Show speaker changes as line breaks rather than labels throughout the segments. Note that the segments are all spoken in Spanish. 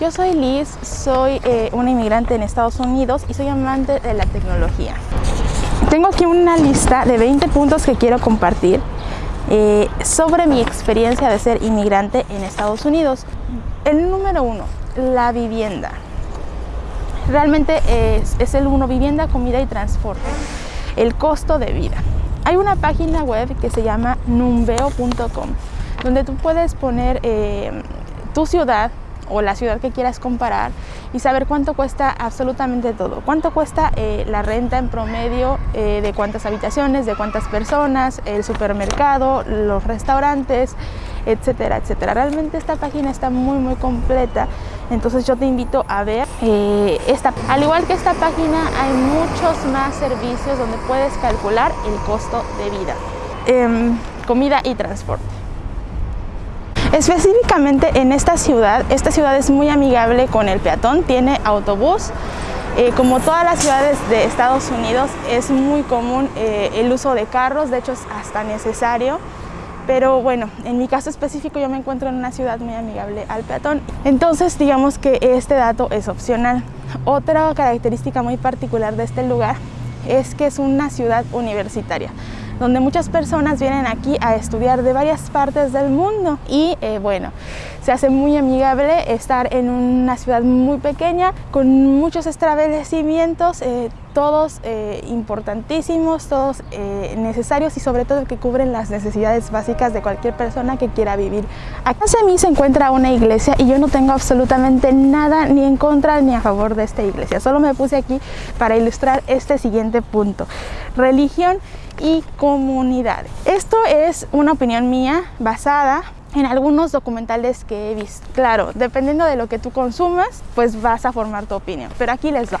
Yo soy Liz, soy eh, una inmigrante en Estados Unidos y soy amante de la tecnología. Tengo aquí una lista de 20 puntos que quiero compartir eh, sobre mi experiencia de ser inmigrante en Estados Unidos. El número uno, la vivienda. Realmente es, el uno, vivienda, comida y transporte. El costo de vida. Hay una página web que se llama numbeo.com donde tú puedes poner eh, tu ciudad o la ciudad que quieras comparar y saber cuánto cuesta absolutamente todo. Cuánto cuesta eh, la renta en promedio eh, de cuántas habitaciones, de cuántas personas, el supermercado, los restaurantes, etcétera, etcétera. Realmente esta página está muy muy completa, entonces yo te invito a ver esta. Al igual que esta página hay muchos más servicios donde puedes calcular el costo de vida, em, comida y transporte. Específicamente en esta ciudad, esta ciudad es muy amigable con el peatón, tiene autobús, eh, como todas las ciudades de Estados Unidos es muy común eh, el uso de carros, de hecho es hasta necesario, pero bueno, en mi caso específico yo me encuentro en una ciudad muy amigable al peatón, entonces digamos que este dato es opcional. Otra característica muy particular de este lugar es que es una ciudad universitaria donde muchas personas vienen aquí a estudiar de varias partes del mundo. Y eh, bueno, se hace muy amigable estar en una ciudad muy pequeña con muchos establecimientos, eh, todos eh, importantísimos, todos necesarios y sobre todo que cubren las necesidades básicas de cualquier persona que quiera vivir. Acá hacia mí se encuentra una iglesia y yo no tengo absolutamente nada ni en contra ni a favor de esta iglesia, solo me puse aquí para ilustrar este siguiente punto. Religión y comunidades. Esto es una opinión mía basada en algunos documentales que he visto. Claro, dependiendo de lo que tú consumas, pues vas a formar tu opinión, pero aquí les va.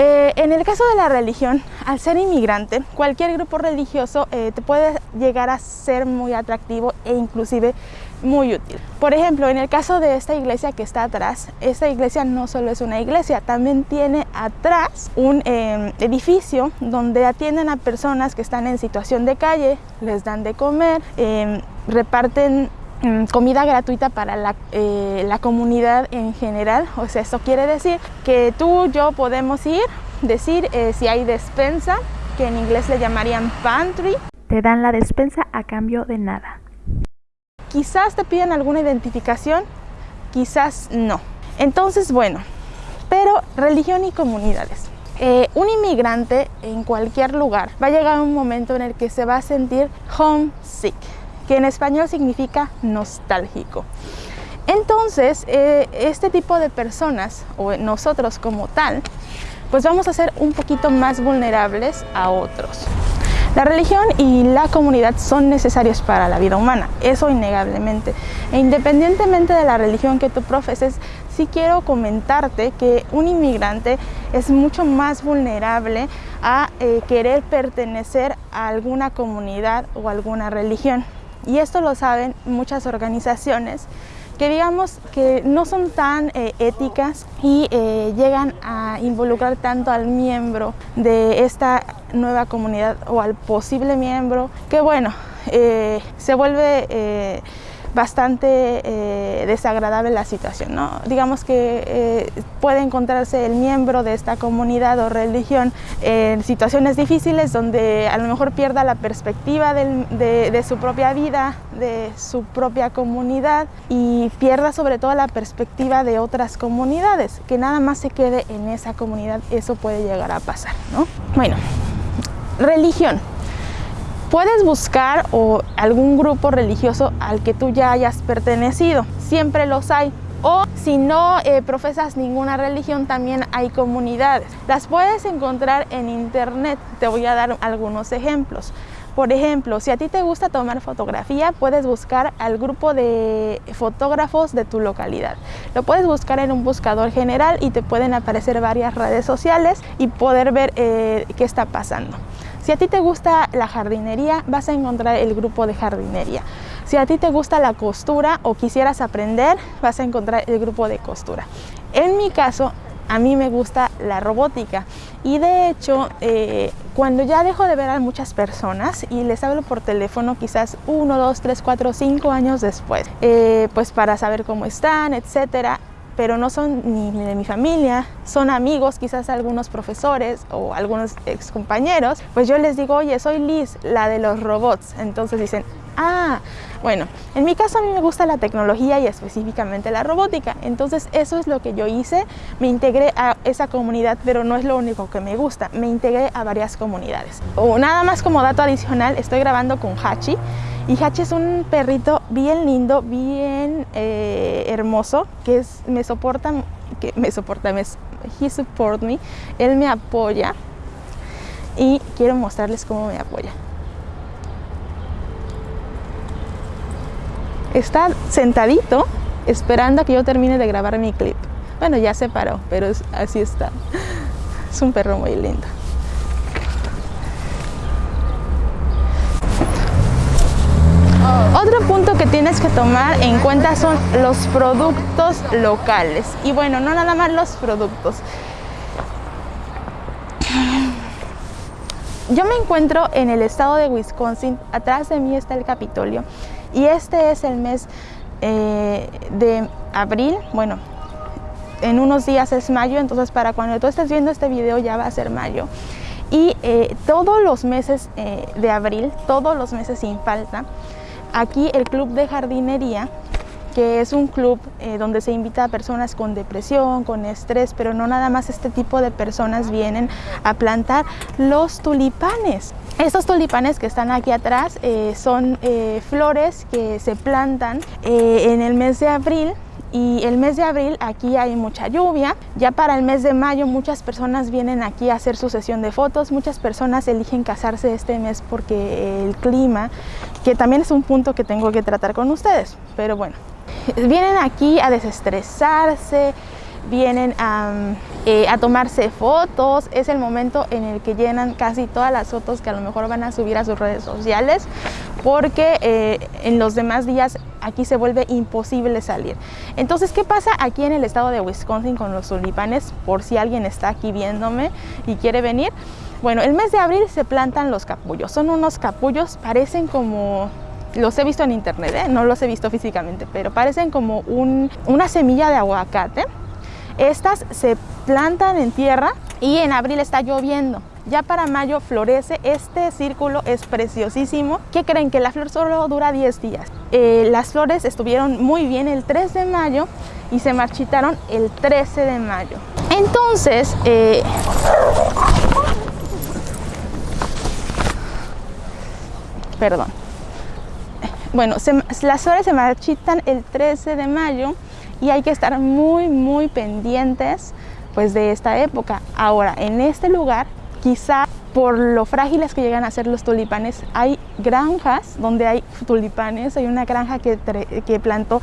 Eh, en el caso de la religión, al ser inmigrante, cualquier grupo religioso eh, te puede llegar a ser muy atractivo e inclusive muy útil. Por ejemplo, en el caso de esta iglesia que está atrás, esta iglesia no solo es una iglesia, también tiene atrás un em, edificio donde atienden a personas que están en situación de calle, les dan de comer, reparten comida gratuita para la, eh, la, comunidad en general. O sea, eso quiere decir que tú, yo podemos ir, decir eh, si hay despensa, que en inglés le llamarían pantry.
Te dan la despensa a cambio de nada.
Quizás te piden alguna identificación, quizás no. Entonces, bueno, pero religión y comunidades. Eh, un inmigrante en cualquier lugar va a llegar un momento en el que se va a sentir homesick, que en español significa nostálgico. Entonces, eh, este tipo de personas, o nosotros como tal, pues vamos a ser un poquito más vulnerables a otros. La religión y la comunidad son necesarios para la vida humana, eso innegablemente. E independientemente de la religión que tú profeses, sí quiero comentarte que un inmigrante es mucho más vulnerable a eh, querer pertenecer a alguna comunidad o alguna religión. Y esto lo saben muchas organizaciones que digamos que no son tan eh, éticas y eh, llegan a involucrar tanto al miembro de esta nueva comunidad o al posible miembro que bueno, eh, se vuelve bastante eh, desagradable la situación. ¿no? Digamos que eh, puede encontrarse el miembro de esta comunidad o religión en situaciones difíciles donde a lo mejor pierda la perspectiva de, su propia vida, de su propia comunidad y pierda sobre todo la perspectiva de otras comunidades, que nada más se quede en esa comunidad, eso puede llegar a pasar. ¿no? Bueno, religión. Puedes buscar o algún grupo religioso al que tú ya hayas pertenecido, siempre los hay. O si no eh, profesas ninguna religión, también hay comunidades. Las puedes encontrar en internet, te voy a dar algunos ejemplos. Por ejemplo, si a ti te gusta tomar fotografía, puedes buscar al grupo de fotógrafos de tu localidad. Lo puedes buscar en un buscador general y te pueden aparecer varias redes sociales y poder ver eh, qué está pasando. Si a ti te gusta la jardinería, vas a encontrar el grupo de jardinería. Si a ti te gusta la costura o quisieras aprender, vas a encontrar el grupo de costura. En mi caso, a mí me gusta la robótica y de hecho eh, cuando ya dejo de ver a muchas personas y les hablo por teléfono quizás uno, dos, tres, cuatro, cinco años después, eh, pues para saber cómo están, etcétera, pero no son ni de mi familia, son amigos, quizás algunos profesores o algunos ex compañeros, pues yo les digo, oye, soy Liz, la de los robots. Entonces dicen, ah, bueno, en mi caso a mí me gusta la tecnología y específicamente la robótica, entonces eso es lo que yo hice, me integré a esa comunidad, pero no es lo único que me gusta, me integré a varias comunidades. O nada más como dato adicional, estoy grabando con Hachi, y Hachi es un perrito bien lindo, bien eh, hermoso, que me soporta, que me soporta, me, he support me, él me apoya y quiero mostrarles cómo me apoya. Está sentadito esperando a que yo termine de grabar mi clip. Bueno, ya se paró, pero así está. Es un perro muy lindo. Otro punto que tienes que tomar en cuenta son los productos locales. Y bueno, no nada más los productos. Yo me encuentro en el estado de Wisconsin, atrás de mí está el Capitolio y este es el mes eh, de abril, bueno, en unos días es mayo, entonces para cuando tú estés viendo este video ya va a ser mayo. Y eh, todos los meses eh, de abril, todos los meses sin falta, aquí el Club de Jardinería que es un club eh, donde se invita a personas con depresión, con estrés, pero no nada más este tipo de personas vienen a plantar los tulipanes. Estos tulipanes que están aquí atrás eh, son eh, flores que se plantan en el mes de abril y el mes de abril aquí hay mucha lluvia. Ya para el mes de mayo muchas personas vienen aquí a hacer su sesión de fotos, muchas personas eligen casarse este mes porque el clima, que también es un punto que tengo que tratar con ustedes, pero bueno, vienen aquí a desestresarse, vienen eh, a, tomarse fotos, es el momento en el que llenan casi todas las fotos que a lo mejor van a subir a sus redes sociales porque eh, en los demás días aquí se vuelve imposible salir. Entonces, ¿qué pasa aquí en el estado de Wisconsin con los tulipanes? Por si alguien está aquí viéndome y quiere venir. Bueno, el mes de abril se plantan los capullos. Son unos capullos, parecen como los he visto en internet, ¿eh? no los he visto físicamente, pero parecen como una semilla de aguacate. Estas se plantan en tierra y en abril está lloviendo. Ya para mayo florece, este círculo es preciosísimo. ¿Qué creen? Que la flor solo dura 10 días. Eh, las flores estuvieron muy bien el 3 de mayo y se marchitaron el 13 de mayo. Entonces, eh, perdón, bueno, las flores se marchitan el 13 de mayo y hay que estar muy, muy pendientes pues de esta época. Ahora, en este lugar, quizá por lo frágiles que llegan a ser los tulipanes, hay granjas donde hay tulipanes. Hay una granja que, que plantó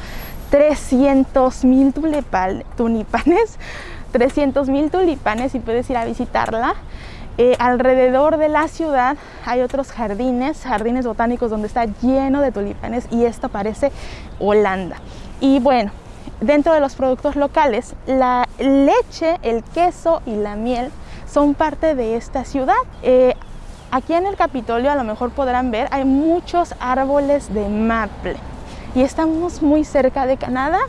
300 mil tulipanes, 300 mil tulipanes y puedes ir a visitarla. Eh, alrededor de la ciudad hay otros jardines, jardines botánicos donde está lleno de tulipanes y esto parece Holanda. Y bueno, dentro de los productos locales, la leche, el queso y la miel son parte de esta ciudad. Eh, aquí en el Capitolio a lo mejor podrán ver, hay muchos árboles de maple y estamos muy cerca de Canadá.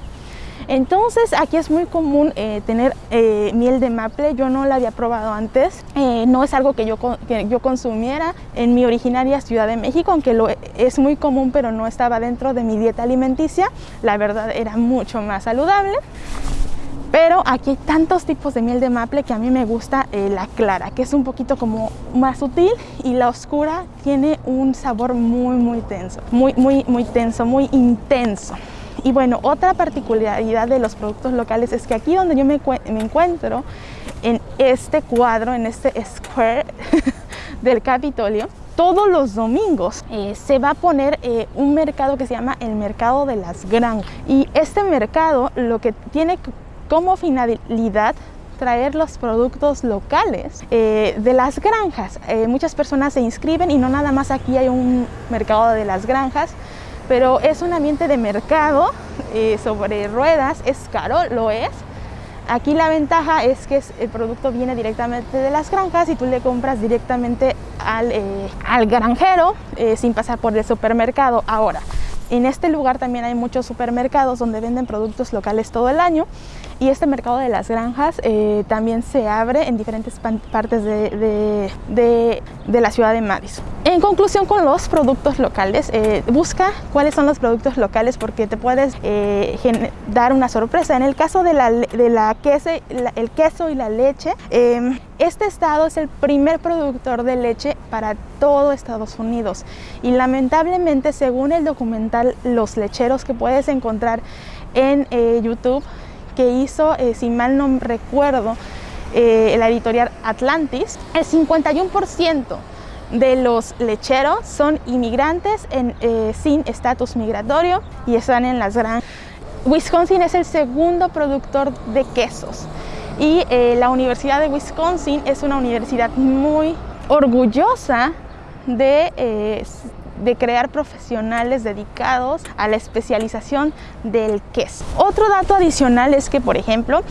Entonces aquí es muy común eh, tener eh, miel de maple, yo no la había probado antes, eh, no es algo que yo, que yo consumiera en mi originaria Ciudad de México, aunque lo, es muy común pero no estaba dentro de mi dieta alimenticia, la verdad era mucho más saludable. Pero aquí hay tantos tipos de miel de maple que a mí me gusta la clara, que es un poquito como más sutil y la oscura tiene un sabor muy muy tenso, muy muy muy tenso, muy intenso. Y bueno, otra particularidad de los productos locales es que aquí donde yo me, encuentro, en este cuadro, en este square del Capitolio, todos los domingos eh, se va a poner eh, un mercado que se llama el mercado de las granjas y este mercado lo que tiene como finalidad traer los productos locales eh, de las granjas. muchas personas se inscriben y no nada más aquí hay un mercado de las granjas, pero es un ambiente de mercado eh, sobre ruedas, es caro, lo es. Aquí la ventaja es que el producto viene directamente de las granjas y tú le compras directamente al, eh, granjero eh, sin pasar por el supermercado. Ahora, en este lugar también hay muchos supermercados donde venden productos locales todo el año y este mercado de las granjas eh, también se abre en diferentes partes de, la ciudad de Madison. En conclusión con los productos locales, eh, busca cuáles son los productos locales porque te puedes eh, dar una sorpresa. En el caso de la, de la queso, el queso y la leche, em, este estado es el primer productor de leche para todo Estados Unidos y lamentablemente según el documental Los lecheros que puedes encontrar en YouTube, que hizo, eh, si mal no recuerdo, eh, la editorial Atlantis, el 51% de los lecheros son inmigrantes eh, sin estatus migratorio y están en las granjas. Wisconsin es el segundo productor de quesos y la Universidad de Wisconsin es una universidad muy orgullosa de de crear profesionales dedicados a la especialización del queso. Otro dato adicional es que, por ejemplo,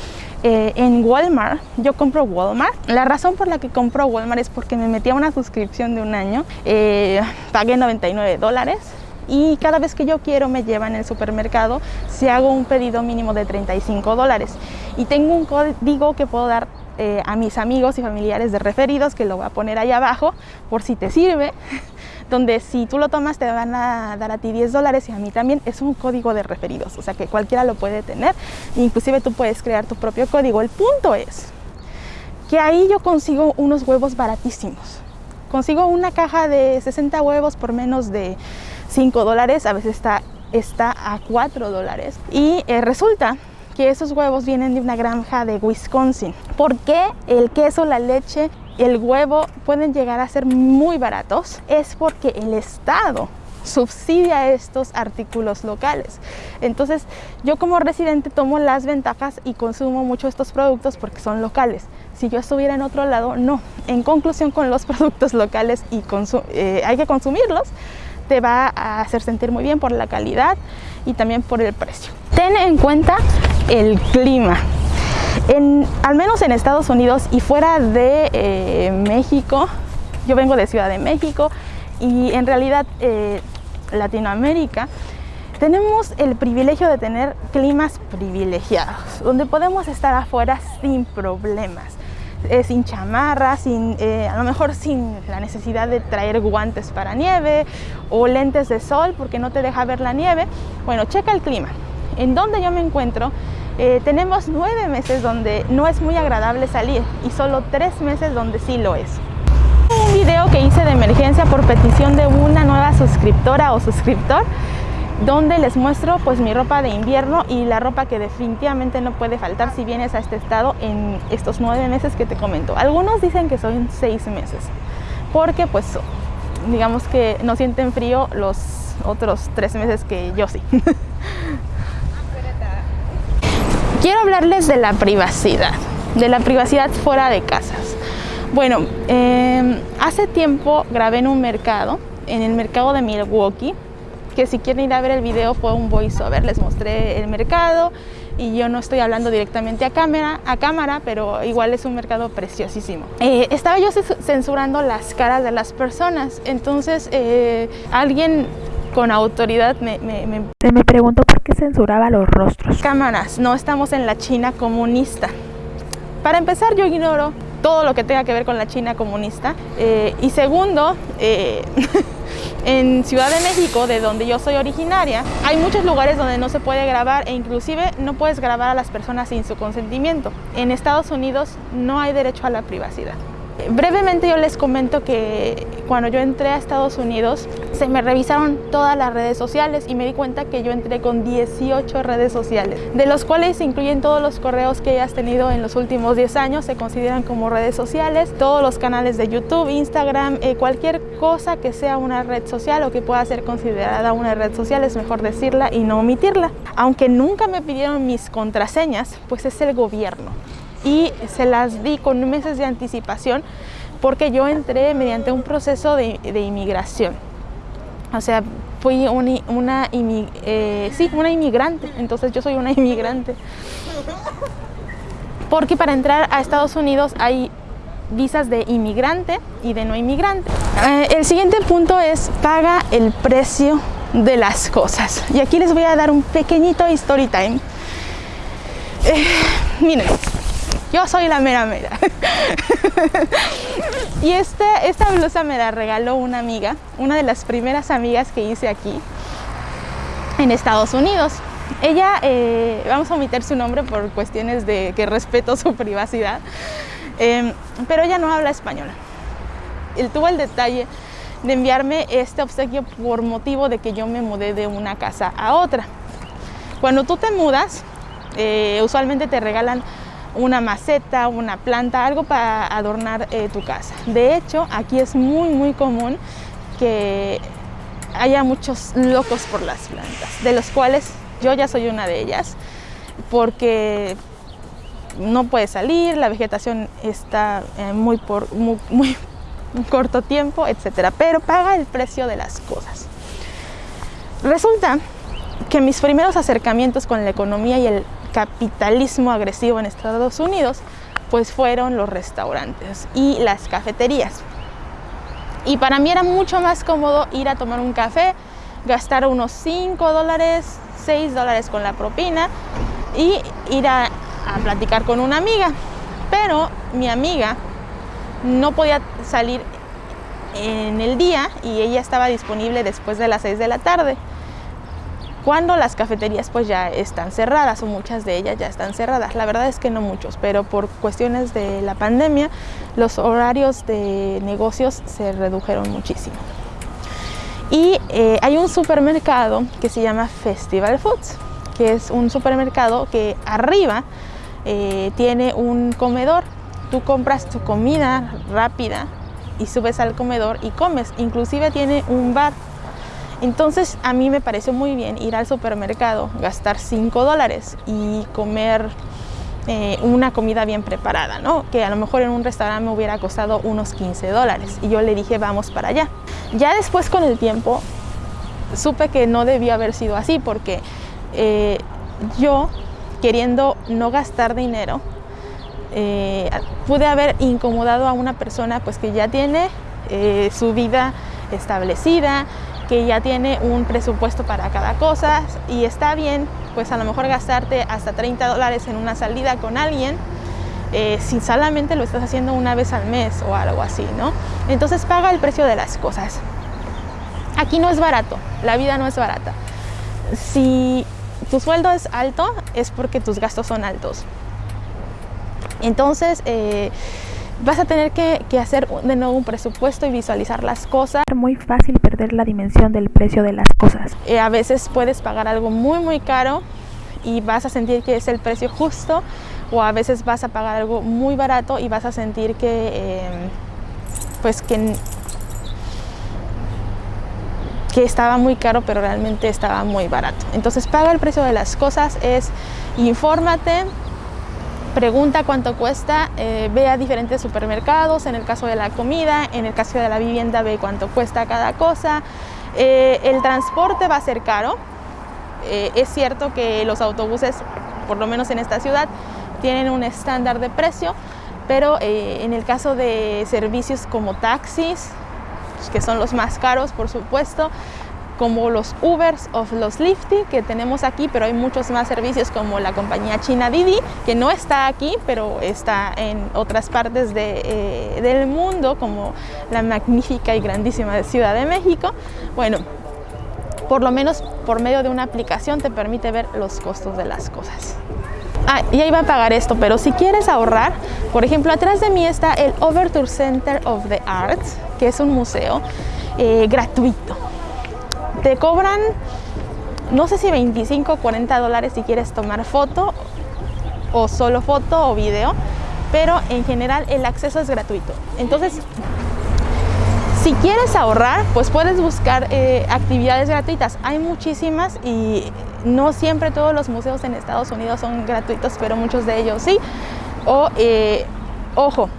eh, en Walmart, yo compro Walmart. La razón por la que compro Walmart es porque me metí a una suscripción de un año, eh, pagué 99 dólares y cada vez que yo quiero me llevan el supermercado si hago un pedido mínimo de 35 dólares. Y tengo un código que puedo dar eh, a mis amigos y familiares de referidos que lo voy a poner ahí abajo por si te sirve donde si tú lo tomas te van a dar a ti 10 dólares y a mí también. Es un código de referidos, o sea que cualquiera lo puede tener. Inclusive tú puedes crear tu propio código. El punto es que ahí yo consigo unos huevos baratísimos. Consigo una caja de 60 huevos por menos de 5 dólares, a veces está, está a 4 dólares. Y eh, resulta que esos huevos vienen de una granja de Wisconsin. ¿Por qué el queso, la leche el huevo pueden llegar a ser muy baratos es porque el Estado subsidia estos artículos locales. Entonces, yo como residente tomo las ventajas y consumo mucho estos productos porque son locales. Si yo estuviera en otro lado, no. En conclusión, con los productos locales y eh, hay que consumirlos, te va a hacer sentir muy bien por la calidad y también por el precio. Ten en cuenta el clima al menos en Estados Unidos y fuera de eh, México, yo vengo de Ciudad de México y en realidad eh, Latinoamérica, tenemos el privilegio de tener climas privilegiados, donde podemos estar afuera sin problemas, eh, sin chamarra, sin, a lo mejor sin la necesidad de traer guantes para nieve o lentes de sol porque no te deja ver la nieve. Bueno, checa el clima. En donde yo me encuentro eh, tenemos nueve meses donde no es muy agradable salir y solo tres meses donde sí lo es. Un video que hice de emergencia por petición de una nueva suscriptora o suscriptor donde les muestro pues mi ropa de invierno y la ropa que definitivamente no puede faltar si vienes a este estado en estos nueve meses que te comento. Algunos dicen que son seis meses porque pues digamos que no sienten frío los otros tres meses que yo sí. quiero hablarles de la privacidad, de la privacidad fuera de casas. Bueno, em, hace tiempo grabé en un mercado, en el mercado de Milwaukee, que si quieren ir a ver el video fue un voiceover, les mostré el mercado y yo no estoy hablando directamente a cámara, a cámara pero igual es un mercado preciosísimo. Eh, estaba yo censurando las caras de las personas, entonces eh, alguien con autoridad me, me,
Se me preguntó por qué censuraba los rostros.
Cámaras, no estamos en la China comunista. Para empezar, yo ignoro todo lo que tenga que ver con la China comunista. Eh, y segundo, eh, en Ciudad de México, de donde yo soy originaria, hay muchos lugares donde no se puede grabar e inclusive no puedes grabar a las personas sin su consentimiento. En Estados Unidos no hay derecho a la privacidad. Brevemente yo les comento que cuando yo entré a Estados Unidos se me revisaron todas las redes sociales y me di cuenta que yo entré con 18 redes sociales, de los cuales incluyen todos los correos que hayas tenido en los últimos 10 años, se consideran como redes sociales, todos los canales de YouTube, Instagram, eh, cualquier cosa que sea una red social o que pueda ser considerada una red social es mejor decirla y no omitirla. Aunque nunca me pidieron mis contraseñas, pues es el gobierno y se las di con meses de anticipación porque yo entré mediante un proceso de, inmigración. O sea, fui una, eh, sí, una inmigrante, entonces yo soy una inmigrante. Porque para entrar a Estados Unidos hay visas de inmigrante y de no inmigrante. Eh, el siguiente punto es paga el precio de las cosas. Y aquí les voy a dar un pequeñito story time. Eh, miren, yo soy la mera mera. y este, esta blusa me la regaló una amiga, una de las primeras amigas que hice aquí en Estados Unidos. Ella, eh, vamos a omitir su nombre por cuestiones de que respeto su privacidad, em, pero ella no habla español. Él tuvo el detalle de enviarme este obsequio por motivo de que yo me mudé de una casa a otra. Cuando tú te mudas, eh, usualmente te regalan una maceta, una planta, algo para adornar eh, tu casa. De hecho, aquí es muy, muy común que haya muchos locos por las plantas, de los cuales yo ya soy una de ellas, porque no puede salir, la vegetación está eh, muy por muy, muy corto tiempo, etcétera, pero paga el precio de las cosas. Resulta que mis primeros acercamientos con la economía y el capitalismo agresivo en Estados Unidos, pues fueron los restaurantes y las cafeterías. Y para mí era mucho más cómodo ir a tomar un café, gastar unos 5 dólares, 6 dólares con la propina y ir a, platicar con una amiga. Pero mi amiga no podía salir en el día y ella estaba disponible después de las 6 de la tarde cuando las cafeterías pues ya están cerradas o muchas de ellas ya están cerradas. La verdad es que no muchos, pero por cuestiones de la pandemia los horarios de negocios se redujeron muchísimo. Y eh, hay un supermercado que se llama Festival Foods, que es un supermercado que arriba eh, tiene un comedor. Tú compras tu comida rápida y subes al comedor y comes. Inclusive tiene un bar entonces a mí me pareció muy bien ir al supermercado, gastar 5 dólares y comer eh, una comida bien preparada, ¿no? que a lo mejor en un restaurante me hubiera costado unos 15 dólares. Y yo le dije, vamos para allá. Ya después con el tiempo supe que no debía haber sido así porque eh, yo, queriendo no gastar dinero, eh, pude haber incomodado a una persona pues que ya tiene su vida establecida, que ya tiene un presupuesto para cada cosa y está bien, pues a lo mejor gastarte hasta 30 dólares en una salida con alguien eh, si solamente lo estás haciendo una vez al mes o algo así, ¿no? Entonces paga el precio de las cosas. Aquí no es barato, la vida no es barata. Si tu sueldo es alto, es porque tus gastos son altos. Entonces, eh, vas a tener que, hacer de nuevo un presupuesto y visualizar las cosas.
Muy fácil perder la dimensión del precio de las cosas.
Eh, a veces puedes pagar algo muy muy caro y vas a sentir que es el precio justo o a veces vas a pagar algo muy barato y vas a sentir que em, pues que que estaba muy caro pero realmente estaba muy barato entonces paga el precio de las cosas es infórmate pregunta cuánto cuesta, eh, ve a diferentes supermercados, en el caso de la comida, en el caso de la vivienda ve cuánto cuesta cada cosa. Eh, el transporte va a ser caro, eh, es cierto que los autobuses, por lo menos en esta ciudad, tienen un estándar de precio, pero en el caso de servicios como taxis, que son los más caros por supuesto, como los Ubers o los Lifty que tenemos aquí, pero hay muchos más servicios como la compañía china Didi, que no está aquí, pero está en otras partes de, eh, del mundo, como la magnífica y grandísima Ciudad de México. Bueno, por lo menos por medio de una aplicación te permite ver los costos de las cosas. Ah, ya iba a pagar esto, pero si quieres ahorrar, por ejemplo, atrás de mí está el Overture Center of the Arts, que es un museo eh, gratuito te cobran, no sé si 25 o 40 dólares si quieres tomar foto o solo foto o video, pero en general el acceso es gratuito. Entonces, si quieres ahorrar, pues puedes buscar eh, actividades gratuitas. Hay muchísimas y no siempre todos los museos en Estados Unidos son gratuitos, pero muchos de ellos sí. O, eh, ojo,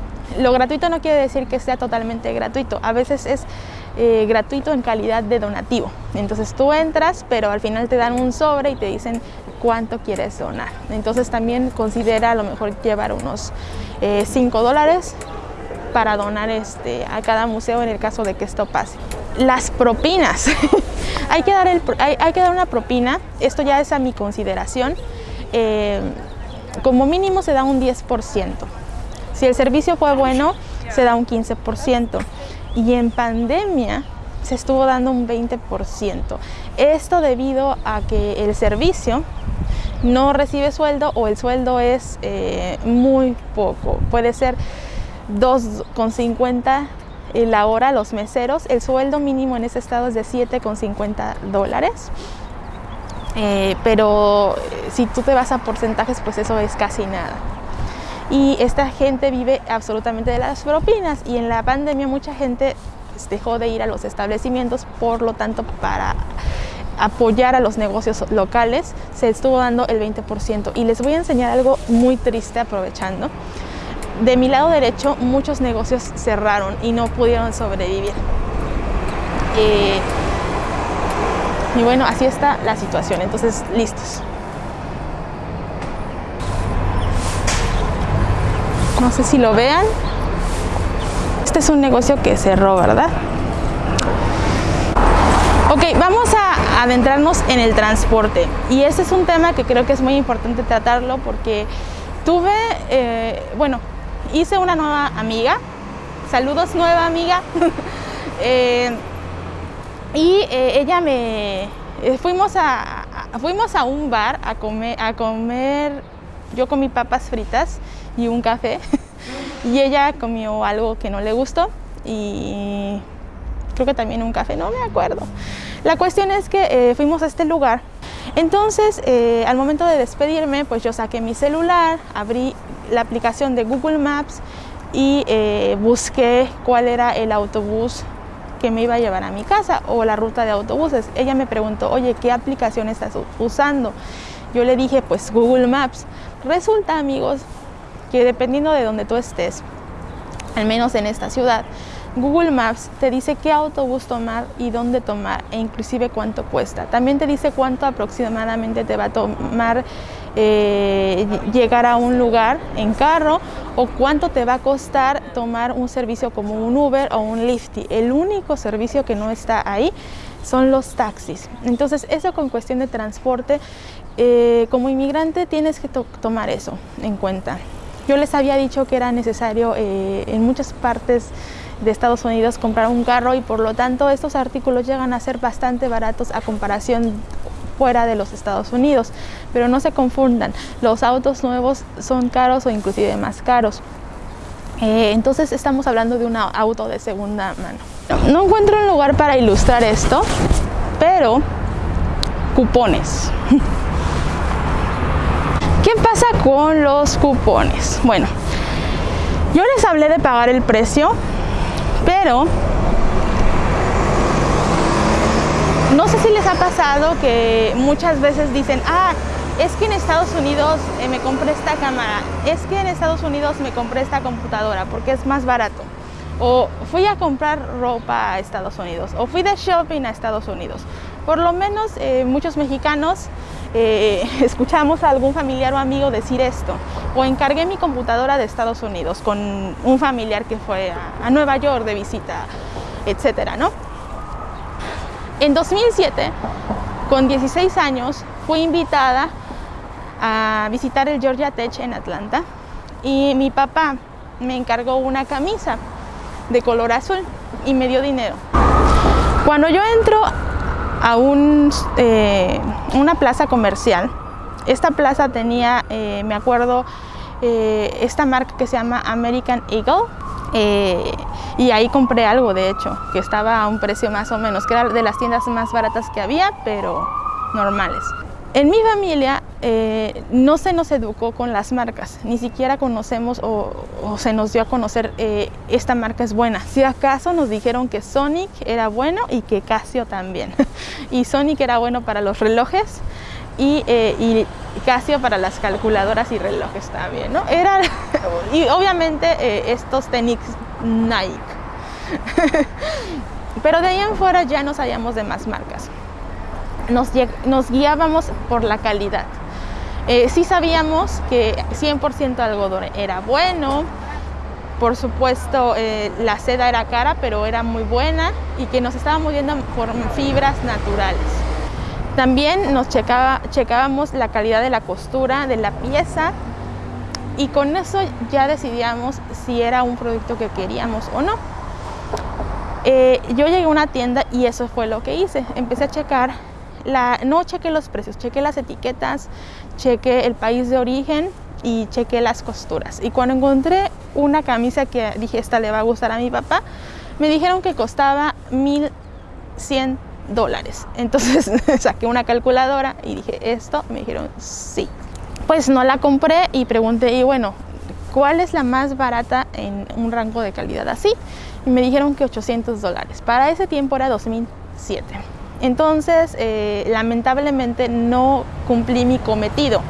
lo gratuito no quiere decir que sea totalmente gratuito. A veces es eh, gratuito en calidad de donativo. Entonces tú entras, pero al final te dan un sobre y te dicen cuánto quieres donar. Entonces también considera a lo mejor llevar unos 5 eh, dólares para donar este, a cada museo en el caso de que esto pase. Las propinas. Hay que dar, el, hay, hay que dar una propina, esto ya es a mi consideración. Eh, como mínimo se da un 10%. Si el servicio fue bueno, se da un 15%. Y en pandemia se estuvo dando un 20%. Esto debido a que el servicio no recibe sueldo o el sueldo es eh, muy poco. Puede ser 2,50 la hora los meseros. El sueldo mínimo en ese estado es de 7,50 dólares. Eh, pero eh, si tú te vas a porcentajes, pues eso es casi nada. Y esta gente vive absolutamente de las propinas y en la pandemia mucha gente pues, dejó de ir a los establecimientos, por lo tanto para apoyar a los negocios locales se estuvo dando el 20%. Y les voy a enseñar algo muy triste aprovechando. De mi lado derecho muchos negocios cerraron y no pudieron sobrevivir. Eh, y bueno, así está la situación. Entonces, listos. No sé si lo vean. Este es un negocio que cerró, ¿verdad? Ok, vamos a adentrarnos en el transporte. Y ese es un tema que creo que es muy importante tratarlo porque tuve, eh, bueno, hice una nueva amiga. Saludos, nueva amiga. eh, y eh, ella me... Fuimos, a, a, fuimos a un bar a comer, a comer, yo comí papas fritas y un café y ella comió algo que no le gustó y creo que también un café, no me acuerdo. La cuestión es que eh, fuimos a este lugar, entonces eh, al momento de despedirme pues yo saqué mi celular, abrí la aplicación de Google Maps y eh, busqué cuál era el autobús que me iba a llevar a mi casa o la ruta de autobuses. Ella me preguntó, oye, ¿qué aplicación estás usando? Yo le dije, pues Google Maps. Resulta, amigos, dependiendo de donde tú estés, al menos en esta ciudad, Google Maps te dice qué autobús tomar y dónde tomar e inclusive cuánto cuesta. También te dice cuánto aproximadamente te va a tomar eh, llegar a un lugar en carro o cuánto te va a costar tomar un servicio como un Uber o un Lyft. El único servicio que no está ahí son los taxis. Entonces eso con cuestión de transporte, eh, como inmigrante tienes que to tomar eso en cuenta. Yo les había dicho que era necesario eh, en muchas partes de Estados Unidos comprar un carro y por lo tanto estos artículos llegan a ser bastante baratos a comparación fuera de los Estados Unidos. Pero no se confundan, los autos nuevos son caros o inclusive más caros. Eh, entonces estamos hablando de un auto de segunda mano. No encuentro un lugar para ilustrar esto, pero cupones. ¿Qué pasa con los cupones? Bueno, yo les hablé de pagar el precio, pero no sé si les ha pasado que muchas veces dicen, ah, es que en Estados Unidos eh, me compré esta cámara, es que en Estados Unidos me compré esta computadora porque es más barato. O fui a comprar ropa a Estados Unidos, o fui de shopping a Estados Unidos. Por lo menos eh, muchos mexicanos eh, escuchamos a algún familiar o amigo decir esto. O encargué mi computadora de Estados Unidos con un familiar que fue a, a Nueva York de visita, etcétera, ¿no? En 2007, con 16 años, fui invitada a visitar el Georgia Tech en Atlanta y mi papá me encargó una camisa de color azul y me dio dinero. Cuando yo entro a un, eh, una plaza comercial, esta plaza tenía, eh, me acuerdo, eh, esta marca que se llama American Eagle y ahí compré algo de hecho, que estaba a un precio más o menos, que era de las tiendas más baratas que había, pero normales. En mi familia eh, no se nos educó con las marcas, ni siquiera conocemos o, se nos dio a conocer eh, esta marca es buena. Si acaso nos dijeron que Sonic era bueno y que Casio también. y Sonic era bueno para los relojes y, eh, y, Casio para las calculadoras y relojes también, ¿no? Era, y obviamente eh, estos tenis Nike. Pero de ahí en fuera ya no sabíamos de más marcas. Nos, guiábamos por la calidad. Eh, sí sabíamos que 100% algodón era bueno, por supuesto, eh, la seda era cara, pero era muy buena y que nos estábamos viendo por fibras naturales. También nos checaba, checábamos la calidad de la costura de la pieza y con eso ya decidíamos si era un producto que queríamos o no. Eh, yo llegué a una tienda y eso fue lo que hice. Empecé a checar, la, no chequé los precios, chequé las etiquetas, chequé el país de origen y chequé las costuras. Y cuando encontré una camisa que dije, esta le va a gustar a mi papá, me dijeron que costaba 1100 dólares. Entonces saqué una calculadora y dije, esto, me dijeron, sí. Pues no la compré y pregunté, y bueno, ¿cuál es la más barata en un rango de calidad así? Y me dijeron que 800 dólares. Para ese tiempo era 2007. Entonces, eh, lamentablemente no cumplí mi cometido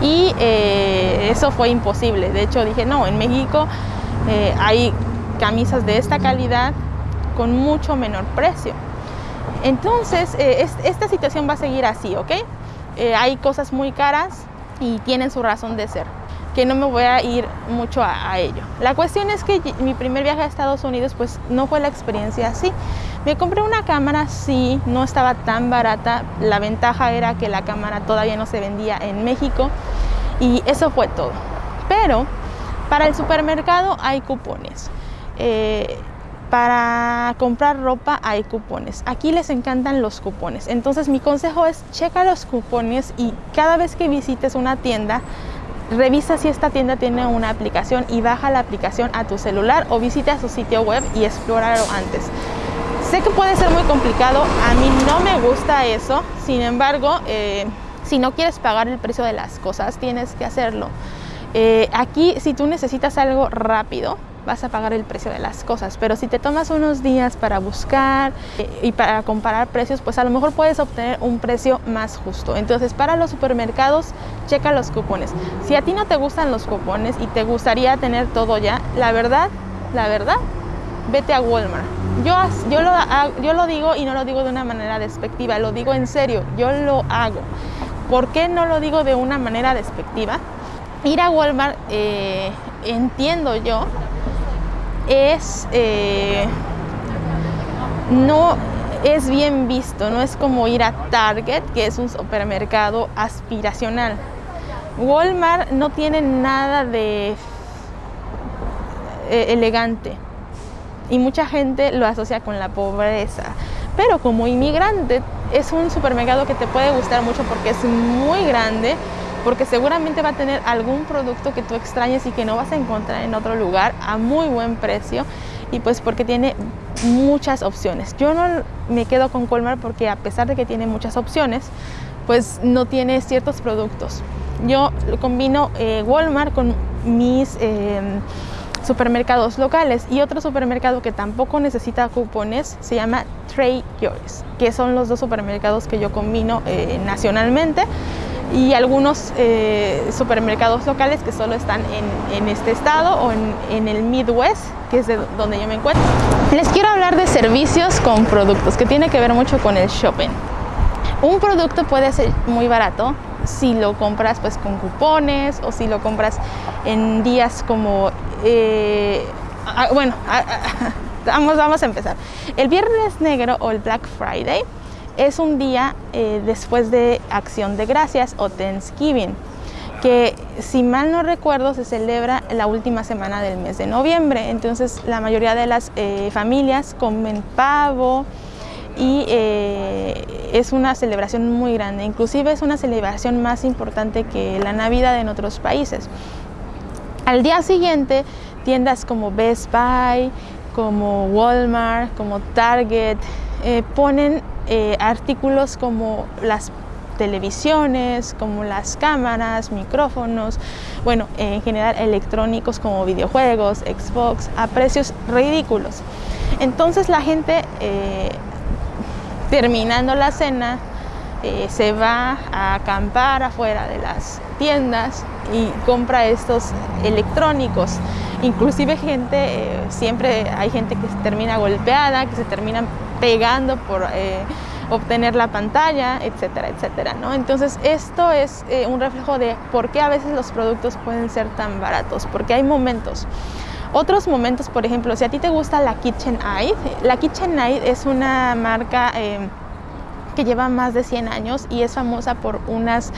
y eh, eso fue imposible. De hecho dije, no, en México eh, hay camisas de esta calidad con mucho menor precio. Entonces, esta situación va a seguir así, ¿ok? hay cosas muy caras y tienen su razón de ser, que no me voy a ir mucho a, ello. La cuestión es que mi primer viaje a Estados Unidos, pues no fue la experiencia así. Me compré una cámara, sí, no estaba tan barata. La ventaja era que la cámara todavía no se vendía en México y eso fue todo. Pero para el supermercado hay cupones. Eh, para comprar ropa hay cupones. Aquí les encantan los cupones. Entonces mi consejo es checa los cupones y cada vez que visites una tienda, revisa si esta tienda tiene una aplicación y baja la aplicación a tu celular o visita su sitio web y explóralo antes. Sé que puede ser muy complicado, a mí no me gusta eso, sin embargo, eh, si no quieres pagar el precio de las cosas, tienes que hacerlo. Eh, aquí, si tú necesitas algo rápido, vas a pagar el precio de las cosas, pero si te tomas unos días para buscar eh, y para comparar precios, pues a lo mejor puedes obtener un precio más justo. Entonces, para los supermercados, checa los cupones. Si a ti no te gustan los cupones y te gustaría tener todo ya, la verdad, la verdad, vete a Walmart. Yo, yo, lo, yo lo digo y no lo digo de una manera despectiva, lo digo en serio, yo lo hago. ¿Por qué no lo digo de una manera despectiva? Ir a Walmart, eh, entiendo yo, es... Eh, no es bien visto, no es como ir a Target, que es un supermercado aspiracional. Walmart no tiene nada de eh, elegante y mucha gente lo asocia con la pobreza. Pero como inmigrante es un supermercado que te puede gustar mucho porque es muy grande, porque seguramente va a tener algún producto que tú extrañes y que no vas a encontrar en otro lugar a muy buen precio y pues porque tiene muchas opciones. Yo no me quedo con Colmar porque a pesar de que tiene muchas opciones, pues no tiene ciertos productos. Yo combino eh, Walmart con mis... Eh, supermercados locales y otro supermercado que tampoco necesita cupones se llama Trade Yours, que son los dos supermercados que yo combino eh, nacionalmente y algunos eh, supermercados locales que solo están en, este estado o en, en, el Midwest, que es de donde yo me encuentro. Les quiero hablar de servicios con productos, que tiene que ver mucho con el shopping. Un producto puede ser muy barato si lo compras pues con cupones o si lo compras en días como eh, bueno vamos, vamos a empezar el viernes negro o el Black Friday es un día eh, después de Acción de Gracias o Thanksgiving que si mal no recuerdo se celebra la última semana del mes de noviembre entonces la mayoría de las eh, familias comen pavo y eh, es una celebración muy grande, inclusive es una celebración más importante que la Navidad en otros países. Al día siguiente, tiendas como Best Buy, como Walmart, como Target, ponen eh, artículos como las televisiones, como las cámaras, micrófonos, bueno, en general electrónicos como videojuegos, Xbox, a precios ridículos. Entonces la gente terminando la cena, eh, se va a acampar afuera de las tiendas y compra estos electrónicos. Inclusive gente, eh, siempre hay gente que se termina golpeada, que se termina pegando por eh, obtener la pantalla, etcétera, etcétera. ¿no? Entonces esto es un reflejo de por qué a veces los productos pueden ser tan baratos, porque hay momentos. Otros momentos, por ejemplo, si a ti te gusta la KitchenAid, la KitchenAid es una marca eh, que lleva más de 100 años y es famosa por unas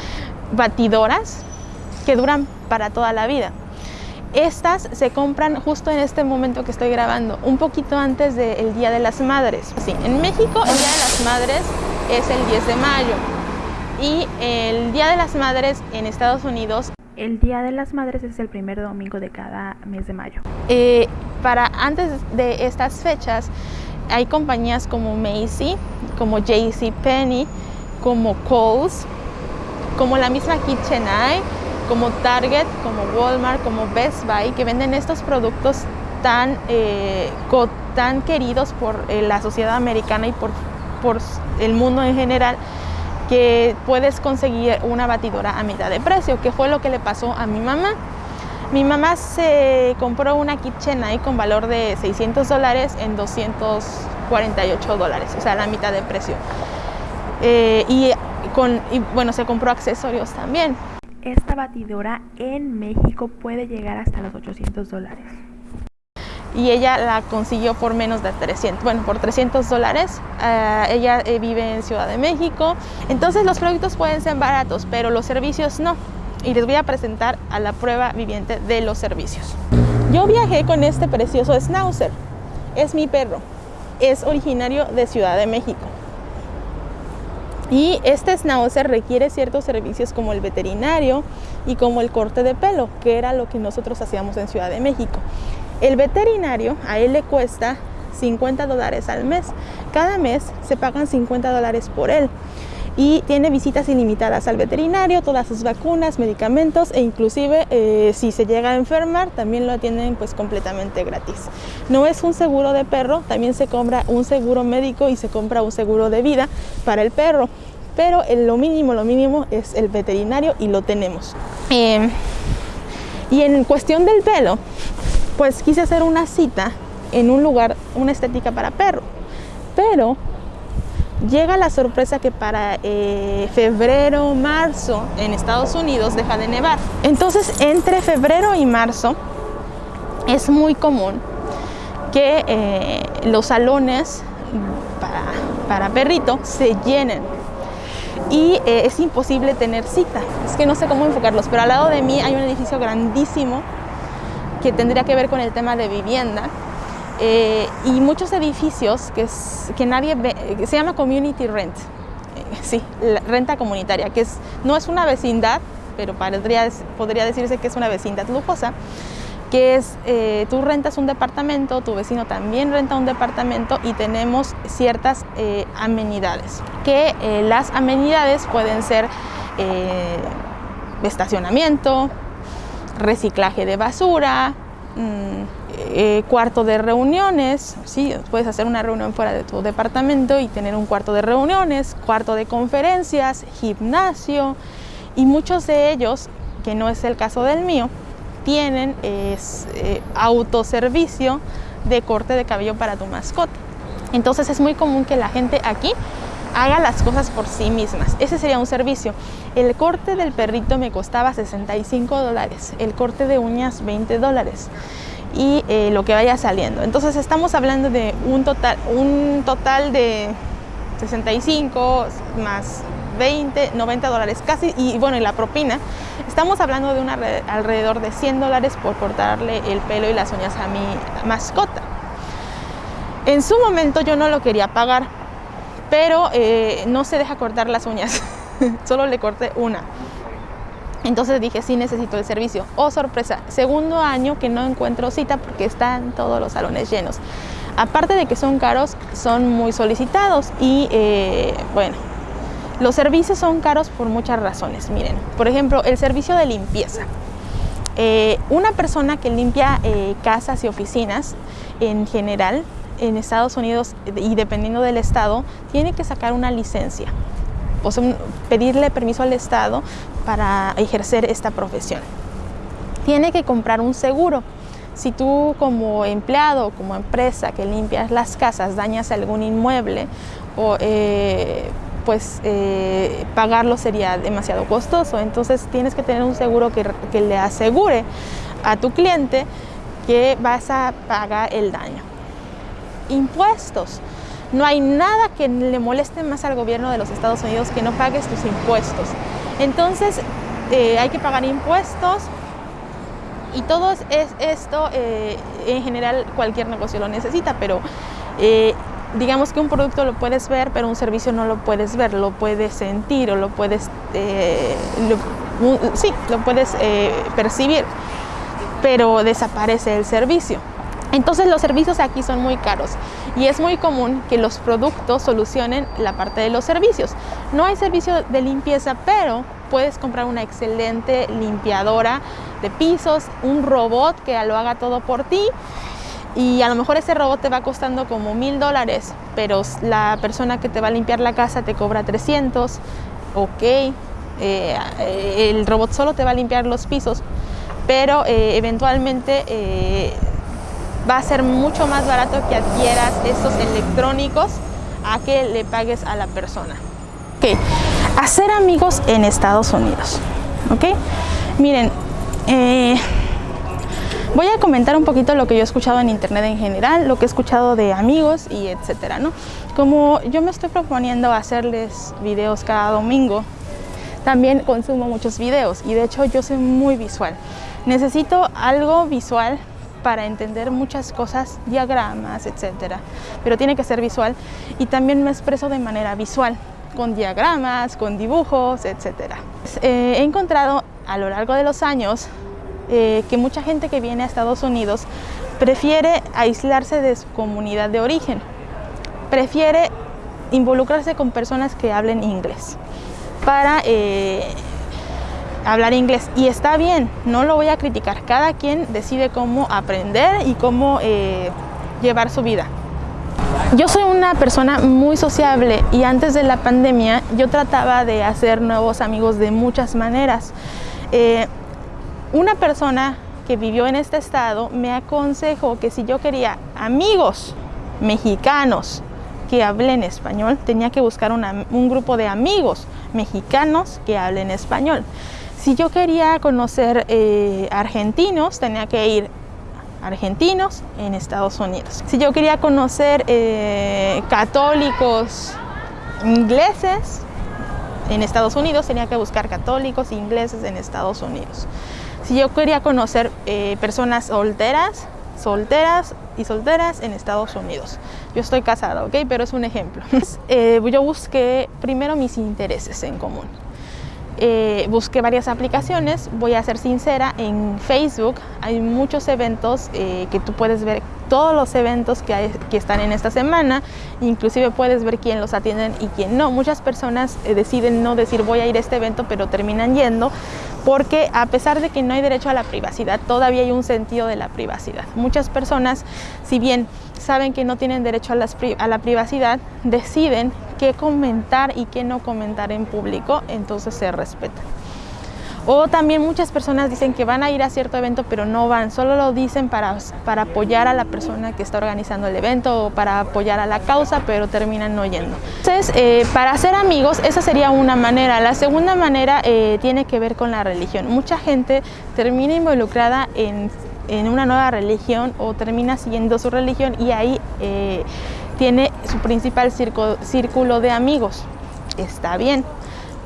batidoras que duran para toda la vida. Estas se compran justo en este momento que estoy grabando, un poquito antes del Día de las Madres. Sí, en México el Día de las Madres es el 10 de mayo y el Día de las Madres en Estados Unidos
el Día de las Madres es el primer domingo de cada mes de mayo.
Eh, para antes de estas fechas hay compañías como Macy, como JC Penney, como Kohl's, como la misma KitchenAid, como Target, como Walmart, como Best Buy, que venden estos productos tan, eh, tan queridos por eh, la sociedad americana y por, por el mundo en general que puedes conseguir una batidora a mitad de precio, que fue lo que le pasó a mi mamá. Mi mamá se compró una KitchenAid con valor de 600 dólares en 248 dólares, o sea, la mitad de precio. Eh, y, con, y bueno, se compró accesorios también.
Esta batidora en México puede llegar hasta los 800 dólares
y ella la consiguió por menos de 300, bueno, por 300 dólares. Uh, ella eh, vive en Ciudad de México. Entonces los productos pueden ser baratos, pero los servicios no. Y les voy a presentar a la prueba viviente de los servicios. Yo viajé con este precioso Schnauzer. Es mi perro. Es originario de Ciudad de México. Y este schnauzer requiere ciertos servicios como el veterinario y como el corte de pelo, que era lo que nosotros hacíamos en Ciudad de México. El veterinario a él le cuesta 50 dólares al mes. Cada mes se pagan 50 dólares por él y tiene visitas ilimitadas al veterinario, todas sus vacunas, medicamentos e inclusive eh, si se llega a enfermar también lo atienden pues completamente gratis. No es un seguro de perro, también se compra un seguro médico y se compra un seguro de vida para el perro, pero lo mínimo, lo mínimo es el veterinario y lo tenemos. Eh, y en cuestión del pelo, pues quise hacer una cita en un lugar, una estética para perro. Pero llega la sorpresa que para eh, febrero, marzo en Estados Unidos deja de nevar. Entonces entre febrero y marzo es muy común que eh, los salones para, perrito se llenen y eh, es imposible tener cita. Es que no sé cómo enfocarlos, pero al lado de mí hay un edificio grandísimo que tendría que ver con el tema de vivienda. Eh, y muchos edificios que, que nadie ve, se llama community rent, eh, sí, renta comunitaria, que es, no es una vecindad, pero podría, podría decirse que es una vecindad lujosa, que es, eh, tú rentas un departamento, tu vecino también renta un departamento y tenemos ciertas amenidades, que las amenidades pueden ser estacionamiento, reciclaje de basura, mm, eh, cuarto de reuniones, ¿sí? puedes hacer una reunión fuera de tu departamento y tener un cuarto de reuniones, cuarto de conferencias, gimnasio y muchos de ellos, que no es el caso del mío, tienen eh, autoservicio de corte de cabello para tu mascota. Entonces es muy común que la gente aquí haga las cosas por sí mismas. Ese sería un servicio. El corte del perrito me costaba 65 dólares, el corte de uñas 20 dólares y eh, lo que vaya saliendo. Entonces estamos hablando de un total, un total de 65 más 20, 90 dólares casi y bueno y la propina estamos hablando de una, alrededor de 100 dólares por cortarle el pelo y las uñas a mi mascota en su momento yo no lo quería pagar pero eh, no se deja cortar las uñas, solo le corté una. Entonces dije, sí necesito el servicio. Oh, sorpresa, segundo año que no encuentro cita porque están todos los salones llenos. Aparte de que son caros, son muy solicitados y eh, bueno, los servicios son caros por muchas razones. Miren, por ejemplo, el servicio de limpieza. Eh, una persona que limpia casas y oficinas en general en Estados Unidos y dependiendo del estado, tiene que sacar una licencia, o pedirle permiso al estado para ejercer esta profesión. Tiene que comprar un seguro. Si tú como empleado o como empresa que limpias las casas dañas algún inmueble o eh, pues eh, pagarlo sería demasiado costoso. Entonces tienes que tener un seguro que, que le asegure a tu cliente que vas a pagar el daño. Impuestos. No hay nada que le moleste más al gobierno de los Estados Unidos que no pagues tus impuestos. Entonces, eh, hay que pagar impuestos y todo es esto, eh, en general cualquier negocio lo necesita, pero eh, digamos que un producto lo puedes ver, pero un servicio no lo puedes ver, lo puedes sentir o lo puedes, sí, lo puedes percibir, pero desaparece el servicio. Entonces los servicios aquí son muy caros y es muy común que los productos solucionen la parte de los servicios. No hay servicio de limpieza, pero puedes comprar una excelente limpiadora de pisos, un robot que lo haga todo por ti y a lo mejor ese robot te va costando como mil dólares, pero la persona que te va a limpiar la casa te cobra 300, ok, eh, el robot solo te va a limpiar los pisos, pero eh, eventualmente eh, va a ser mucho más barato que adquieras estos electrónicos a que le pagues a la persona. Ok, hacer amigos en Estados Unidos. Ok, miren, eh, voy a comentar un poquito lo que yo he escuchado en internet en general, lo que he escuchado de amigos y etcétera, ¿no? Como yo me estoy proponiendo hacerles videos cada domingo, también consumo muchos videos y de hecho yo soy muy visual. Necesito algo visual para entender muchas cosas, diagramas, etcétera, pero tiene que ser visual y también me expreso de manera visual, con diagramas, con dibujos, etcétera. Eh, he encontrado a lo largo de los años eh, que mucha gente que viene a Estados Unidos prefiere aislarse de su comunidad de origen, prefiere involucrarse con personas que hablen inglés para eh, hablar inglés y está bien, no lo voy a criticar, cada quien decide cómo aprender y cómo eh, llevar su vida. Yo soy una persona muy sociable y antes de la pandemia yo trataba de hacer nuevos amigos de muchas maneras. Eh, una persona que vivió en este estado me aconsejó que si yo quería amigos mexicanos que hablen español, tenía que buscar un grupo de amigos mexicanos que hablen español. Si yo quería conocer eh, argentinos, tenía que ir argentinos en Estados Unidos. Si yo quería conocer eh, católicos ingleses en Estados Unidos, tenía que buscar católicos ingleses en Estados Unidos. Si yo quería conocer eh, personas solteras, solteras y solteras en Estados Unidos. Yo estoy casada, ¿ok? Pero es un ejemplo. yo busqué primero mis intereses en común. Eh, busqué varias aplicaciones, voy a ser sincera, en Facebook hay muchos eventos eh, que tú puedes ver todos los eventos que, están en esta semana, inclusive puedes ver quién los atienden y quién no. Muchas personas eh, deciden no decir voy a ir a este evento, pero terminan yendo porque a pesar de que no hay derecho a la privacidad, todavía hay un sentido de la privacidad. Muchas personas, si bien saben que no tienen derecho a, la privacidad, deciden qué comentar y qué no comentar en público, entonces se respeta. O también muchas personas dicen que van a ir a cierto evento pero no van, solo lo dicen para, para apoyar a la persona que está organizando el evento o para apoyar a la causa, pero terminan no yendo. Entonces, eh, para hacer amigos, esa sería una manera. La segunda manera eh, tiene que ver con la religión. Mucha gente termina involucrada en en una nueva religión o termina siguiendo su religión y ahí eh, tiene su principal círculo de amigos. Está bien,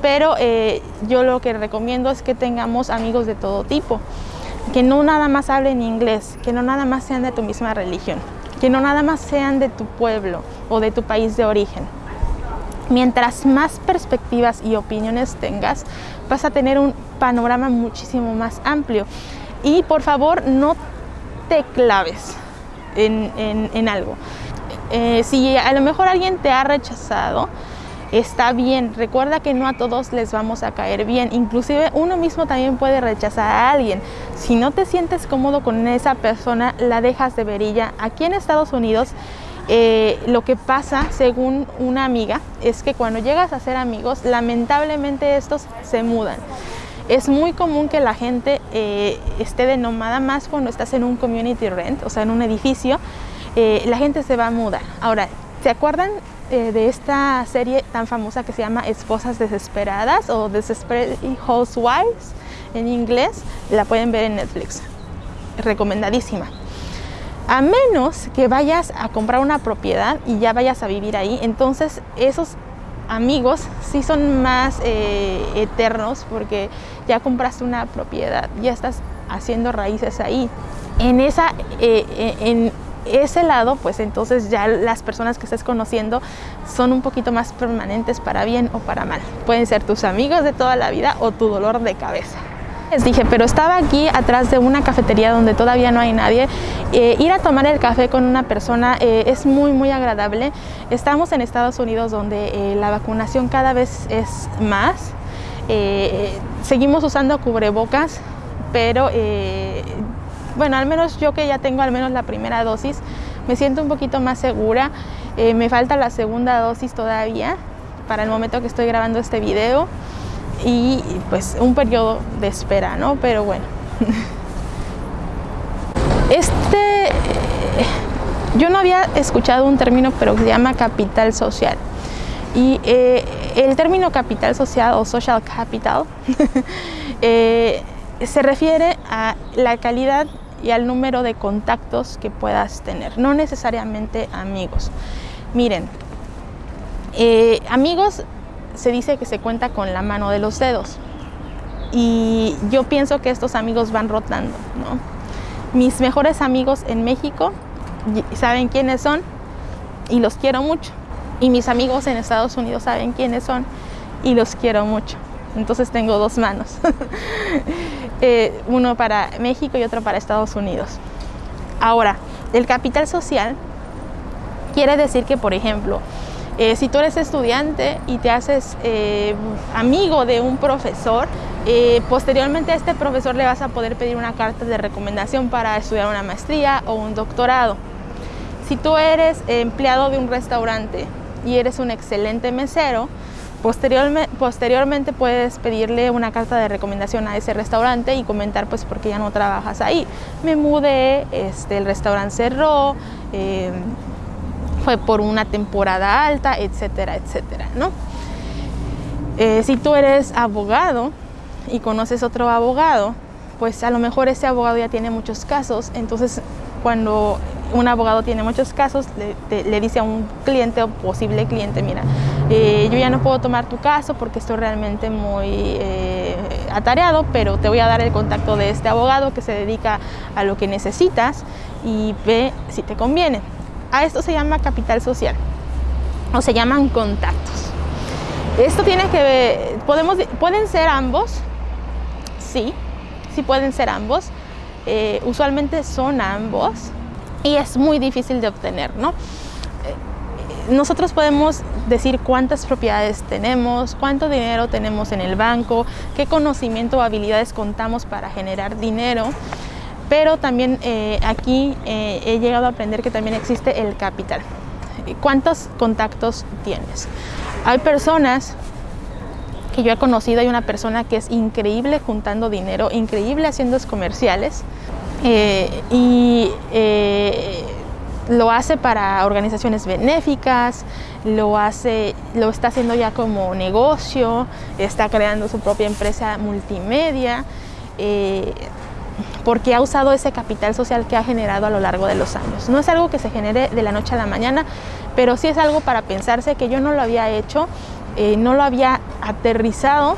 pero eh, yo lo que recomiendo es que tengamos amigos de todo tipo, que no nada más hablen inglés, que no nada más sean de tu misma religión, que no nada más sean de tu pueblo o de tu país de origen. Mientras más perspectivas y opiniones tengas, vas a tener un panorama muchísimo más amplio y por favor no te claves en, algo. Eh, si a lo mejor alguien te ha rechazado, está bien. Recuerda que no a todos les vamos a caer bien. Inclusive uno mismo también puede rechazar a alguien. Si no te sientes cómodo con esa persona, la dejas de verilla. Aquí en Estados Unidos, eh, lo que pasa, según una amiga, es que cuando llegas a ser amigos, lamentablemente estos se mudan. Es muy común que la gente eh, esté de nómada más cuando estás en un community rent, o sea, en un edificio, eh, la gente se va a mudar. Ahora, ¿se acuerdan eh, de esta serie tan famosa que se llama Esposas Desesperadas o Desperate Housewives en inglés? La pueden ver en Netflix. Recomendadísima. A menos que vayas a comprar una propiedad y ya vayas a vivir ahí, entonces esos amigos sí son más eh, eternos porque ya compraste una propiedad, ya estás haciendo raíces ahí. En, esa, en ese lado, pues entonces ya las personas que estés conociendo son un poquito más permanentes para bien o para mal. Pueden ser tus amigos de toda la vida o tu dolor de cabeza. Les dije, pero estaba aquí atrás de una cafetería donde todavía no hay nadie. Eh, ir a tomar el café con una persona eh, es muy, muy agradable. Estamos en Estados Unidos donde eh, la vacunación cada vez es más. seguimos usando cubrebocas, pero bueno, al menos yo que ya tengo al menos la primera dosis, me siento un poquito más segura. me falta la segunda dosis todavía para el momento que estoy grabando este video y pues un periodo de espera, ¿no? Pero bueno. Este, yo no había escuchado un término, pero se llama capital social. Y eh, el término capital social o social capital eh, se refiere a la calidad y al número de contactos que puedas tener, no necesariamente amigos. Miren, eh, amigos se dice que se cuenta con la mano de los dedos. Y yo pienso que estos amigos van rotando, Mis mejores amigos en México saben quiénes son y los quiero mucho. Y mis amigos en Estados Unidos saben quiénes son y los quiero mucho. Entonces tengo dos manos. Eh, uno para México y otro para Estados Unidos. Ahora, el capital social quiere decir que, por ejemplo, eh, si tú eres estudiante y te haces eh, amigo de un profesor, eh, posteriormente a este profesor le vas a poder pedir una carta de recomendación para estudiar una maestría o un doctorado. Si tú eres empleado de un restaurante y eres un excelente mesero, posteriormente, puedes pedirle una carta de recomendación a ese restaurante y comentar pues por qué ya no trabajas ahí. Me mudé, este, el restaurante cerró, fue por una temporada alta, etcétera, etcétera, ¿no? Eh, si tú eres abogado y conoces otro abogado, pues a lo mejor ese abogado ya tiene muchos casos, entonces cuando un abogado tiene muchos casos, le, dice a un cliente o posible cliente, mira, eh, yo ya no puedo tomar tu caso porque estoy realmente muy eh, atareado, pero te voy a dar el contacto de este abogado que se dedica a lo que necesitas y ve si te conviene. A esto se llama capital social o se llaman contactos. Esto tiene que ver, podemos, pueden ser ambos, sí, sí pueden ser ambos. Eh, usualmente son ambos y es muy difícil de obtener, ¿no? Eh, nosotros podemos decir cuántas propiedades tenemos, cuánto dinero tenemos en el banco, qué conocimiento o habilidades contamos para generar dinero, pero también eh, aquí eh, he llegado a aprender que también existe el capital. ¿Cuántos contactos tienes? Hay personas que yo he conocido, hay una persona que es increíble juntando dinero, increíble haciendo comerciales eh, y lo hace para organizaciones benéficas, lo, hace, lo está haciendo ya como negocio, está creando su propia empresa multimedia porque ha usado ese capital social que ha generado a lo largo de los años. No es algo que se genere de la noche a la mañana, pero sí es algo para pensarse que yo no lo había hecho, eh, no lo había aterrizado.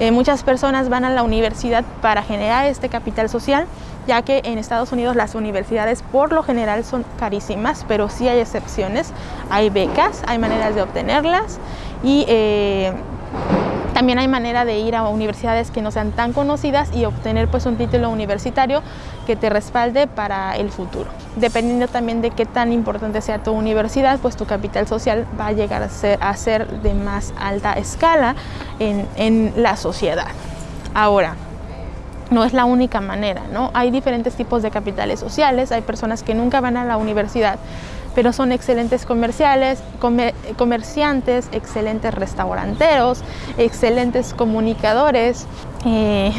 Eh, muchas personas van a la universidad para generar este capital social, ya que en Estados Unidos las universidades por lo general son carísimas, pero sí hay excepciones, hay becas, hay maneras de obtenerlas y eh, también hay manera de ir a universidades que no sean tan conocidas y obtener pues un título universitario que te respalde para el futuro. Dependiendo también de qué tan importante sea tu universidad, pues tu capital social va a llegar a ser, a ser de más alta escala en, en la sociedad. Ahora, no es la única manera, ¿no? Hay diferentes tipos de capitales sociales, hay personas que nunca van a la universidad, pero son excelentes comerciales, comerciantes, excelentes restauranteros, excelentes comunicadores, eh,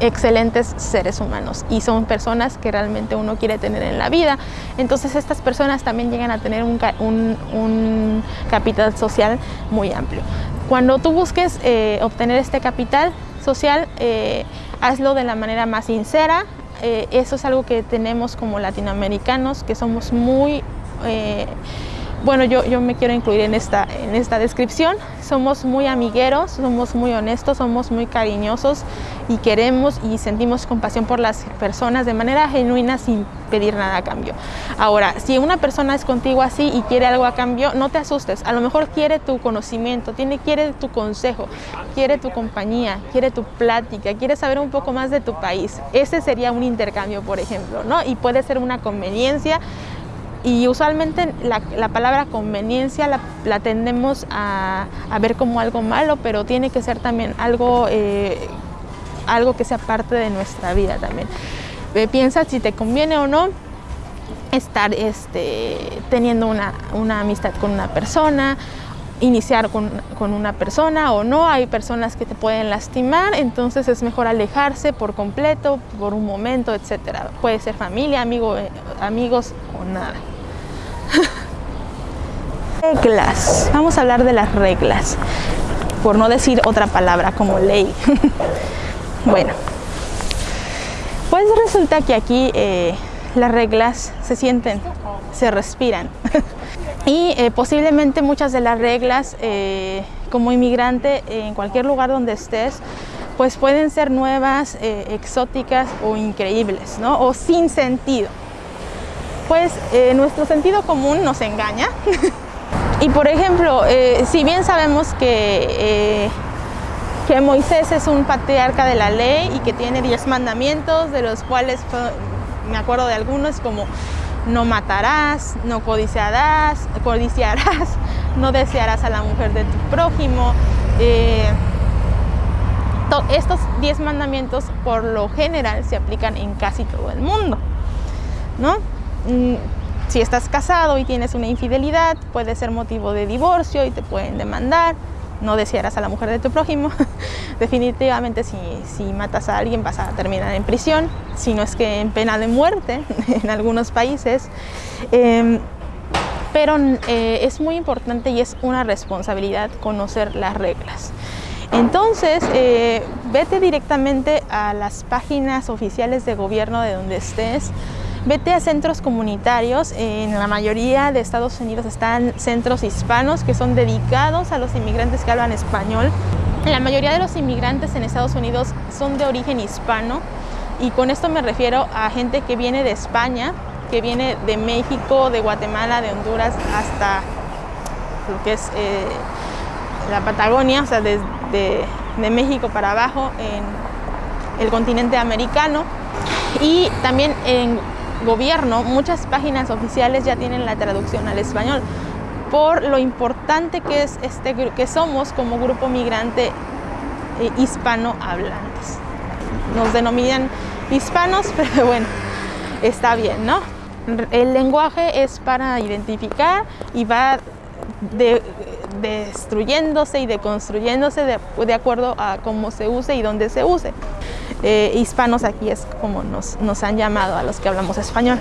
excelentes seres humanos y son personas que realmente uno quiere tener en la vida. Entonces estas personas también llegan a tener un, capital social muy amplio. Cuando tú busques eh, obtener este capital social, eh, hazlo de la manera más sincera, eh, eso es algo que tenemos como latinoamericanos, que somos muy... Eh, bueno, yo, yo me quiero incluir en esta, en esta descripción. Somos muy amigueros, somos muy honestos, somos muy cariñosos y queremos y sentimos compasión por las personas de manera genuina sin pedir nada a cambio. Ahora, si una persona es contigo así y quiere algo a cambio, no te asustes. A lo mejor quiere tu conocimiento, tiene, quiere tu consejo, quiere tu compañía, quiere tu plática, quiere saber un poco más de tu país. Ese sería un intercambio, por ejemplo, ¿no? Y puede ser una conveniencia y usualmente la, la palabra conveniencia la, la tendemos a, a, ver como algo malo, pero tiene que ser también algo, eh, algo que sea parte de nuestra vida también. Eh, piensa si te conviene o no estar este, teniendo una, una amistad con una persona, iniciar con, con, una persona o no, hay personas que te pueden lastimar, entonces es mejor alejarse por completo, por un momento, etcétera. Puede ser familia, amigo, eh, amigos o nada. reglas, vamos a hablar de las reglas, por no decir otra palabra como ley. bueno, pues resulta que aquí eh, las reglas se sienten, se respiran. y eh, posiblemente muchas de las reglas eh, como inmigrante en cualquier lugar donde estés, pues pueden ser nuevas, eh, exóticas o increíbles, ¿no? O sin sentido. Pues nuestro sentido común nos engaña. y por ejemplo, si bien sabemos que, que Moisés es un patriarca de la ley y que tiene diez mandamientos, de los cuales me acuerdo de algunos como no matarás, no codiciarás, codiciarás, no desearás a la mujer de tu prójimo. Eh, estos 10 mandamientos por lo general se aplican en casi todo el mundo. Mm, si estás casado y tienes una infidelidad, puede ser motivo de divorcio y te pueden demandar. No desearás a la mujer de tu prójimo. Definitivamente si, si, matas a alguien vas a terminar en prisión, si no es que en pena de muerte en algunos países. Eh, pero eh, es muy importante y es una responsabilidad conocer las reglas. Entonces, eh, vete directamente a las páginas oficiales de gobierno de donde estés, vete a centros comunitarios, en la mayoría de Estados Unidos están centros hispanos que son dedicados a los inmigrantes que hablan español. La mayoría de los inmigrantes en Estados Unidos son de origen hispano y con esto me refiero a gente que viene de España, que viene de México, de Guatemala, de Honduras hasta lo que es eh, la Patagonia, o sea, desde de, México para abajo en el continente americano. Y también en gobierno, muchas páginas oficiales ya tienen la traducción al español por lo importante que, es este, que somos como grupo migrante eh, hispanohablantes. Nos denominan hispanos, pero bueno, está bien, ¿no? El lenguaje es para identificar y va de, destruyéndose y deconstruyéndose de, de, acuerdo a cómo se use y dónde se use. Eh, hispanos aquí es como nos, nos, han llamado a los que hablamos español.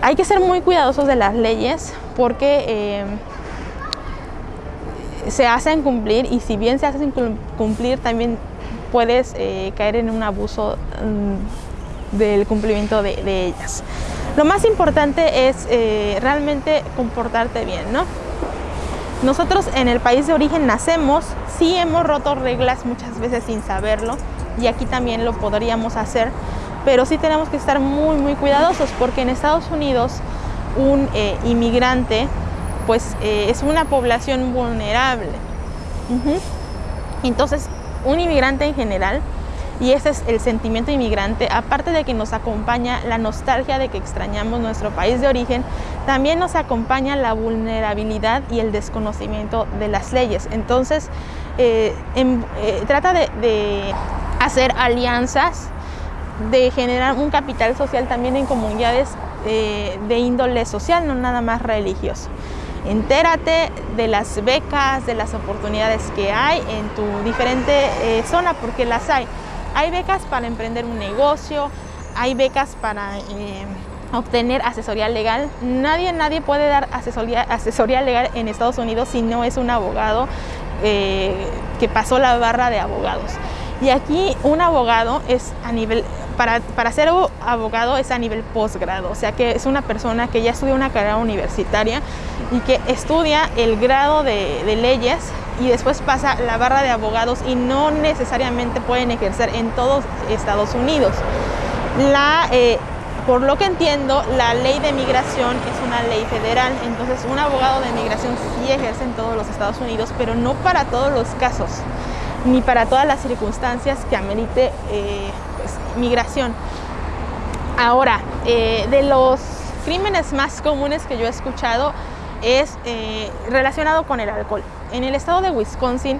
Hay que ser muy cuidadosos de las leyes porque eh, se hacen cumplir y si bien se hacen cumplir también puedes eh, caer en un abuso um, del cumplimiento de, de, ellas. Lo más importante es realmente comportarte bien, ¿no? Nosotros en el país de origen nacemos, sí hemos roto reglas muchas veces sin saberlo y aquí también lo podríamos hacer, pero sí tenemos que estar muy muy cuidadosos porque en Estados Unidos un eh, inmigrante pues eh, es una población vulnerable. Entonces un inmigrante en general y ese es el sentimiento inmigrante, aparte de que nos acompaña la nostalgia de que extrañamos nuestro país de origen, también nos acompaña la vulnerabilidad y el desconocimiento de las leyes. Entonces, eh, trata de hacer alianzas, de generar un capital social también en comunidades eh, de índole social, no nada más religioso. Entérate de las becas, de las oportunidades que hay en tu diferente eh, zona, porque las hay. Hay becas para emprender un negocio, hay becas para eh, obtener asesoría legal. Nadie, nadie puede dar asesoría, legal en Estados Unidos si no es un abogado que pasó la barra de abogados. Y aquí un abogado es a nivel, para, para, ser abogado es a nivel posgrado, o sea que es una persona que ya estudia una carrera universitaria y que estudia el grado de, leyes y después pasa la barra de abogados y no necesariamente pueden ejercer en todos Estados Unidos. La, eh, por lo que entiendo, la ley de migración es una ley federal, entonces un abogado de migración sí ejerce en todos los Estados Unidos, pero no para todos los casos, ni para todas las circunstancias que amerite eh, pues, migración. Ahora, eh, de los crímenes más comunes que yo he escuchado es relacionado con el alcohol. En el estado de Wisconsin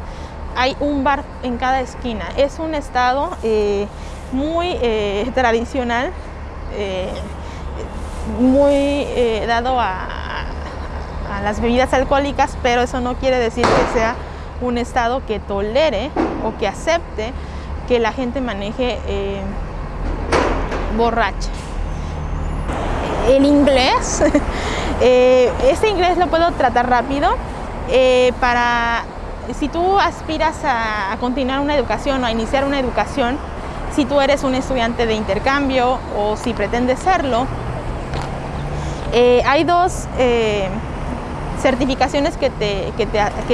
hay un bar en cada esquina. Es un estado muy eh, tradicional, eh, muy eh, dado a, las bebidas alcohólicas, pero eso no quiere decir que sea un estado que tolere o que acepte que la gente maneje borracha. El inglés, este inglés lo puedo tratar rápido para si tú aspiras a, continuar una educación o a iniciar una educación, si tú eres un estudiante de intercambio o si pretendes serlo. Eh, hay dos eh, certificaciones que te, que,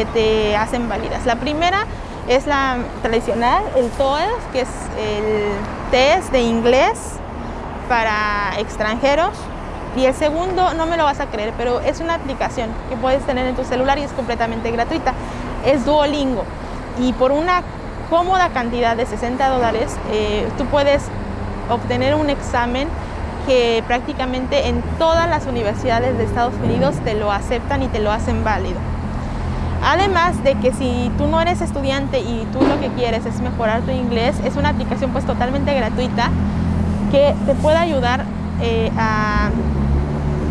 te, hacen válidas. La primera es la tradicional, el TOEFL, que es el test de inglés para extranjeros. Y el segundo, no me lo vas a creer, pero es una aplicación que puedes tener en tu celular y es completamente gratuita. Es Duolingo. Y por una cómoda cantidad de 60 dólares, eh, tú puedes obtener un examen que prácticamente en todas las universidades de Estados Unidos te lo aceptan y te lo hacen válido. Además de que si tú no eres estudiante y tú lo que quieres es mejorar tu inglés, es una aplicación pues totalmente gratuita que te puede ayudar eh, a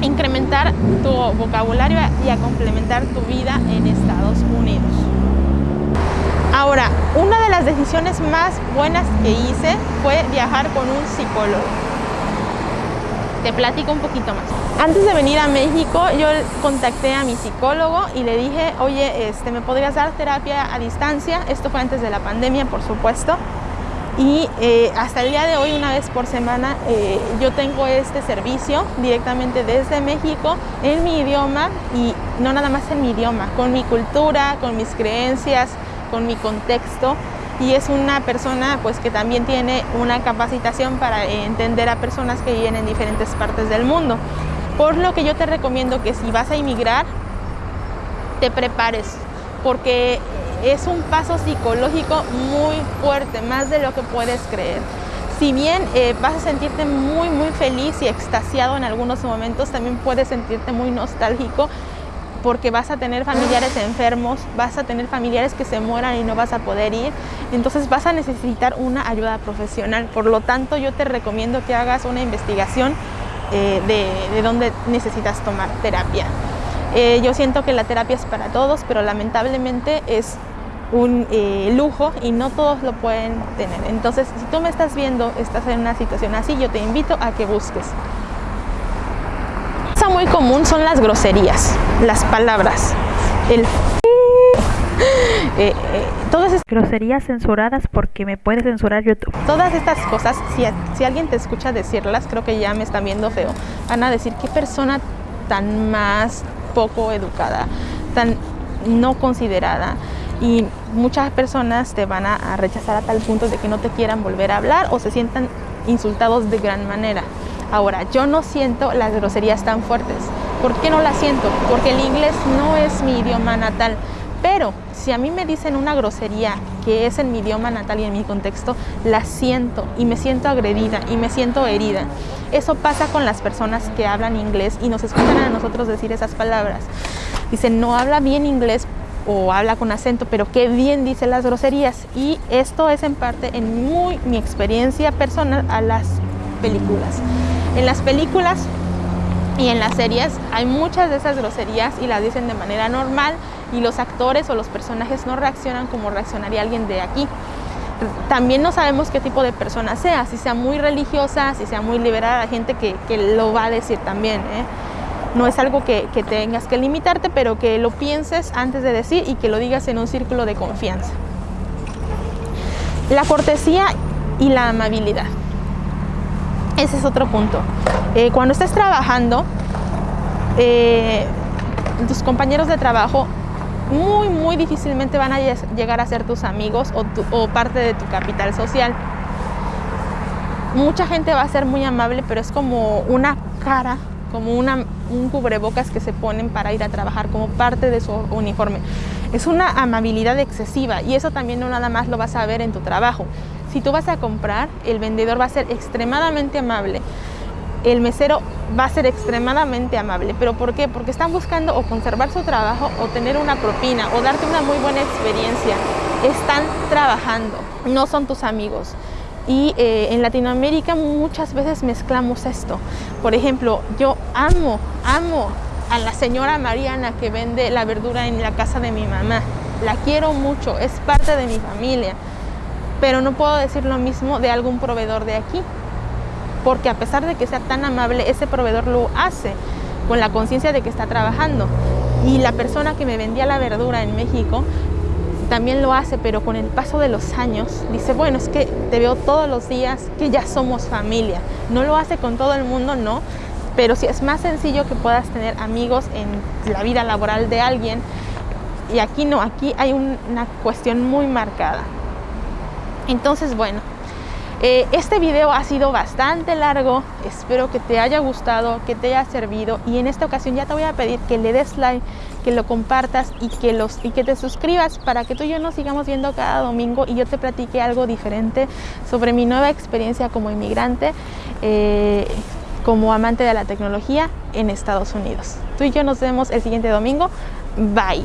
incrementar tu vocabulario y a complementar tu vida en Estados Unidos. Ahora, una de las decisiones más buenas que hice fue viajar con un psicólogo. Te platico un poquito más. Antes de venir a México, yo contacté a mi psicólogo y le dije, oye, este, ¿me podrías dar terapia a distancia? Esto fue antes de la pandemia, por supuesto. Y eh, hasta el día de hoy, una vez por semana, eh, yo tengo este servicio directamente desde México en mi idioma y no nada más en mi idioma, con mi cultura, con mis creencias, con mi contexto y es una persona pues que también tiene una capacitación para entender a personas que viven en diferentes partes del mundo. Por lo que yo te recomiendo que si vas a inmigrar, te prepares, porque es un paso psicológico muy fuerte, más de lo que puedes creer. Si bien eh, vas a sentirte muy muy feliz y extasiado en algunos momentos, también puedes sentirte muy nostálgico porque vas a tener familiares enfermos, vas a tener familiares que se mueran y no vas a poder ir, entonces vas a necesitar una ayuda profesional. Por lo tanto, yo te recomiendo que hagas una investigación eh, de, dónde necesitas tomar terapia. Eh, yo siento que la terapia es para todos, pero lamentablemente es un eh, lujo y no todos lo pueden tener. Entonces, si tú me estás viendo, estás en una situación así, yo te invito a que busques muy común son las groserías, las palabras, el
eh, eh, todas estas groserías censuradas porque me puede censurar YouTube.
Todas estas cosas, si, si alguien te escucha decirlas, creo que ya me están viendo feo. Van a decir qué persona tan más poco educada, tan no considerada y muchas personas te van a rechazar a tal punto de que no te quieran volver a hablar o se sientan insultados de gran manera. Ahora, yo no siento las groserías tan fuertes. ¿Por qué no las siento? Porque el inglés no es mi idioma natal. Pero si a mí me dicen una grosería que es en mi idioma natal y en mi contexto, la siento y me siento agredida y me siento herida. Eso pasa con las personas que hablan inglés y nos escuchan a nosotros decir esas palabras. Dicen, no habla bien inglés o habla con acento, pero qué bien dice las groserías. Y esto es en parte en muy mi experiencia personal a las películas. En las películas y en las series hay muchas de esas groserías y las dicen de manera normal y los actores o los personajes no reaccionan como reaccionaría alguien de aquí. También no sabemos qué tipo de persona sea, si sea muy religiosa, si sea muy liberal, hay gente que, lo va a decir también. ¿eh? No es algo que, que tengas que limitarte, pero que lo pienses antes de decir y que lo digas en un círculo de confianza. La cortesía y la amabilidad. Ese es otro punto. Eh, cuando estés trabajando, eh, tus compañeros de trabajo muy, muy difícilmente van a llegar a ser tus amigos o, o parte de tu capital social. Mucha gente va a ser muy amable, pero es como una cara, como una, un cubrebocas que se ponen para ir a trabajar como parte de su uniforme. Es una amabilidad excesiva y eso también no nada más lo vas a ver en tu trabajo. Si tú vas a comprar, el vendedor va a ser extremadamente amable el mesero va a ser extremadamente amable. ¿Pero por qué? Porque están buscando o conservar su trabajo o tener una propina o darte una muy buena experiencia. Están trabajando, no son tus amigos. Y eh, en Latinoamérica muchas veces mezclamos esto. Por ejemplo, yo amo, amo a la señora Mariana que vende la verdura en la casa de mi mamá. La quiero mucho, es parte de mi familia. Pero no puedo decir lo mismo de algún proveedor de aquí porque a pesar de que sea tan amable, ese proveedor lo hace con la conciencia de que está trabajando. Y la persona que me vendía la verdura en México también lo hace, pero con el paso de los años dice, bueno, es que te veo todos los días, que ya somos familia. No lo hace con todo el mundo, no, pero sí es más sencillo que puedas tener amigos en la vida laboral de alguien. Y aquí no, aquí hay una cuestión muy marcada. Entonces, bueno, eh, este video ha sido bastante largo, espero que te haya gustado, que te haya servido y en esta ocasión ya te voy a pedir que le des like, que lo compartas y que, los, y que te suscribas para que tú y yo nos sigamos viendo cada domingo y yo te platique algo diferente sobre mi nueva experiencia como inmigrante, eh, como amante de la tecnología en Estados Unidos. Tú y yo nos vemos el siguiente domingo. Bye.